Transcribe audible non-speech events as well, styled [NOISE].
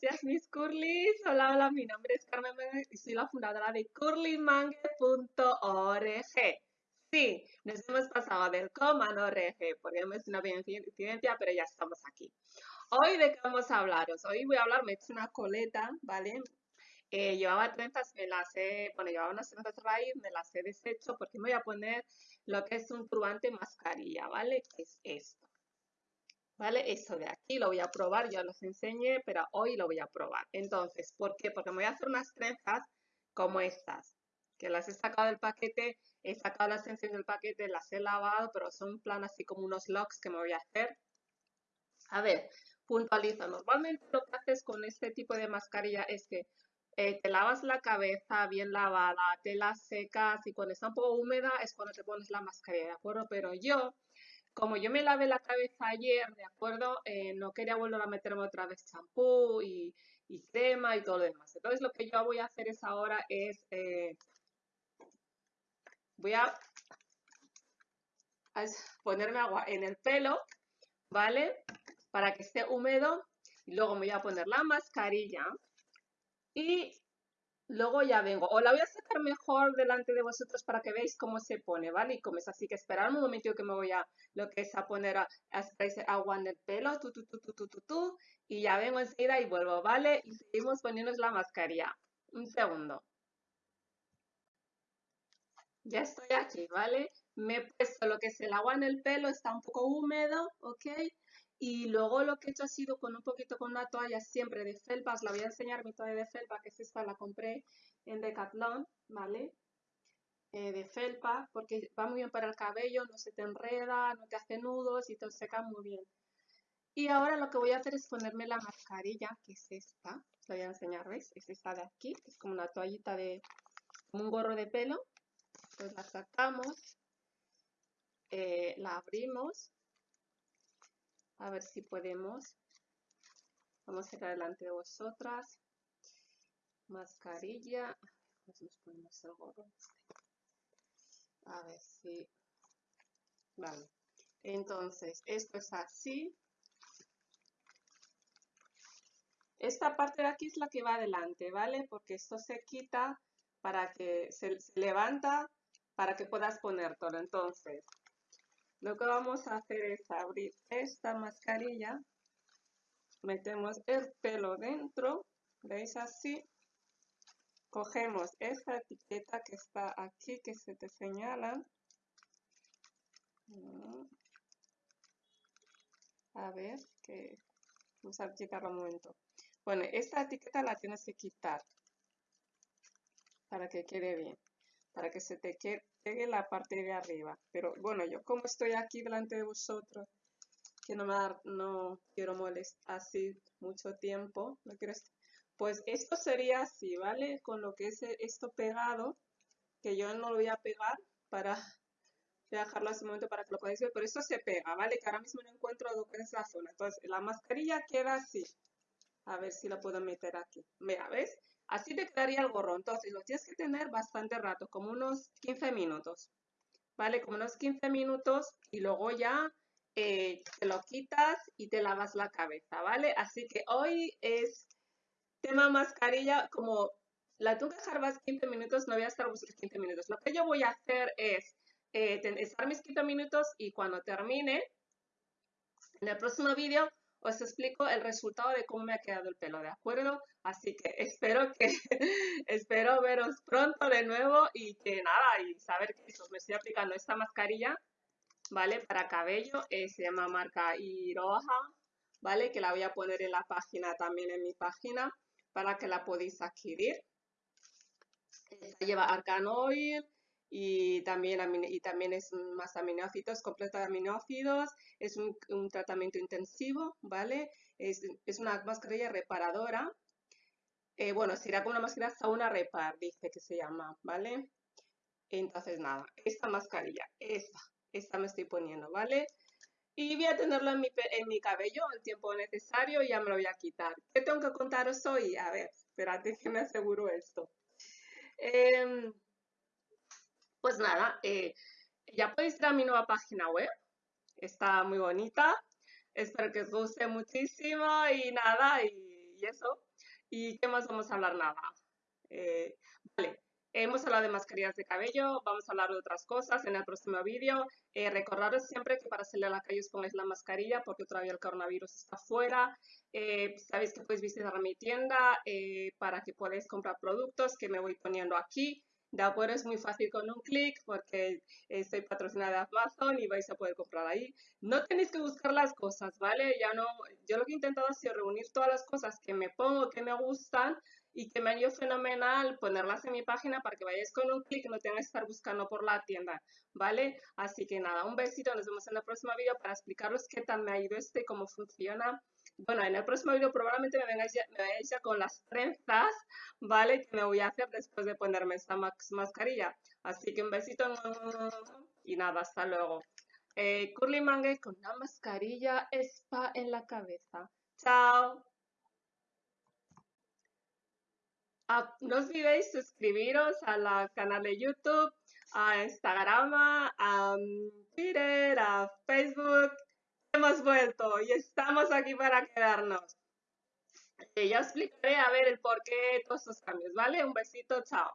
días mis curlis. Hola, hola, mi nombre es Carmen Mangue y soy la fundadora de curlymangue.org. Sí, nos hemos pasado del coma no rg, porque es una incidencia, pero ya estamos aquí. Hoy de qué vamos a hablaros. Hoy voy a hablar, me he hecho una coleta, ¿vale? Eh, llevaba trenzas, me las he, bueno, llevaba unas trenzas raíz, me las he deshecho porque me voy a poner lo que es un turbante mascarilla, ¿vale? es esto. ¿Vale? Eso de aquí lo voy a probar, ya los enseñé, pero hoy lo voy a probar. Entonces, ¿por qué? Porque me voy a hacer unas trenzas como estas, que las he sacado del paquete, he sacado las trenzas del paquete, las he lavado, pero son plan así como unos locks que me voy a hacer. A ver, puntualizo. Normalmente lo que haces con este tipo de mascarilla es que eh, te lavas la cabeza bien lavada, te la secas y cuando está un poco húmeda es cuando te pones la mascarilla, ¿de acuerdo? Pero yo como yo me lavé la cabeza ayer, ¿de acuerdo? Eh, no quería volver a meterme otra vez champú y, crema y todo lo demás. Entonces lo que yo voy a hacer es ahora es, eh, voy a, a ponerme agua en el pelo, ¿vale? Para que esté húmedo. Y luego me voy a poner la mascarilla y Luego ya vengo. O la voy a sacar mejor delante de vosotros para que veáis cómo se pone, ¿vale? Y como es así que esperar un momento que me voy a lo que es a poner a, a agua en el pelo, tu, tu, tu, tu, tu, tu, tu, y ya vengo enseguida y vuelvo, ¿vale? Y seguimos poniéndonos la mascarilla. Un segundo. Ya estoy aquí, ¿vale? Me he puesto lo que es el agua en el pelo, está un poco húmedo, ¿ok? Y luego lo que he hecho ha sido con un poquito con una toalla siempre de felpa. La voy a enseñar mi toalla de felpa, que es esta, la compré en Decathlon, ¿vale? Eh, de felpa, porque va muy bien para el cabello, no se te enreda, no te hace nudos y te seca muy bien. Y ahora lo que voy a hacer es ponerme la mascarilla, que es esta. Os la voy a enseñar, ¿veis? Es esta de aquí, que es como una toallita de... como un gorro de pelo. Pues la sacamos, eh, la abrimos a ver si podemos. Vamos a ir adelante de vosotras. Mascarilla. Nos ponemos el gorro. A ver si... Vale. Entonces, esto es así. Esta parte de aquí es la que va adelante, ¿vale? Porque esto se quita para que se, se levanta para que puedas poner todo. Entonces, lo que vamos a hacer es abrir esta mascarilla, metemos el pelo dentro, ¿veis así? Cogemos esta etiqueta que está aquí, que se te señala. Mm. A ver, que vamos a quitarlo un momento. Bueno, esta etiqueta la tienes que quitar para que quede bien, para que se te quede la parte de arriba. Pero bueno, yo como estoy aquí delante de vosotros, que no, me no quiero molestar así mucho tiempo, no quiero pues esto sería así, ¿vale? Con lo que es esto pegado, que yo no lo voy a pegar para [LAUGHS] dejarlo hace un momento para que lo podáis ver, pero esto se pega, ¿vale? Que ahora mismo no encuentro lo que es la zona. Entonces, la mascarilla queda así. A ver si lo puedo meter aquí. Mira, ¿ves? Así te quedaría el gorro. Entonces lo tienes que tener bastante rato, como unos 15 minutos. ¿Vale? Como unos 15 minutos y luego ya eh, te lo quitas y te lavas la cabeza, ¿vale? Así que hoy es tema mascarilla, como la tengo que dejar más 15 minutos, no voy a estar vosotros 15 minutos. Lo que yo voy a hacer es eh, estar mis 15 minutos y cuando termine, en el próximo vídeo os explico el resultado de cómo me ha quedado el pelo, ¿de acuerdo? Así que [LAUGHS] espero que espero veros pronto de nuevo y que nada, y saber que os me estoy aplicando esta mascarilla, ¿vale? Para cabello, eh, se llama marca Iroha, ¿vale? Que la voy a poner en la página, también en mi página, para que la podáis adquirir. Esta lleva argan oil, y también, y también es más aminoácidos, completo de aminoácidos, es un, tratamiento intensivo, ¿vale? Es, una mascarilla reparadora. Eh, bueno, será con una mascarilla sauna repar, dice que se llama, ¿vale? Entonces, nada, esta mascarilla, esta, esta me estoy poniendo, ¿vale? Y voy a tenerlo en mi, en mi cabello el tiempo necesario y ya me lo voy a quitar. ¿Qué tengo que contaros hoy? A ver, espérate que me aseguro esto. Eh, pues nada, eh, ya podéis ir a mi nueva página web. Está muy bonita. Espero que os guste muchísimo y nada, y eso. ¿Y qué más vamos a hablar? Nada. Eh, vale, hemos hablado de mascarillas de cabello, vamos a hablar de otras cosas en el próximo vídeo. Eh, recordaros siempre que para salir a la calle os pongáis la mascarilla porque todavía el coronavirus está fuera. Eh, sabéis que podéis visitar mi tienda para que podáis comprar productos que me voy poniendo aquí. De acuerdo, es muy fácil con un clic porque estoy patrocinada de Amazon y vais a poder comprar ahí. No tenéis que buscar las cosas, ¿vale? Ya no, yo lo que he intentado ha sido reunir todas las cosas que me pongo, que me gustan y que me han ido fenomenal ponerlas en mi página para que vayáis con un clic y no tengáis que estar buscando por la tienda, ¿vale? Así que nada, un besito, nos vemos en el próximo vídeo para explicaros qué tal me ha ido este, cómo funciona bueno, en el próximo vídeo probablemente me vengáis ya, me ya con las trenzas, ¿vale? Que me voy a hacer después de ponerme esta mascarilla. Así que un besito y nada, hasta luego. Eh, Curly Mangue con una mascarilla spa en la cabeza. Chao. Ah, no olvidéis suscribiros al canal de YouTube, a Instagram, a Twitter, a Facebook hemos vuelto y estamos aquí para quedarnos. Ya explicaré a ver el porqué de todos estos cambios, ¿vale? Un besito, chao.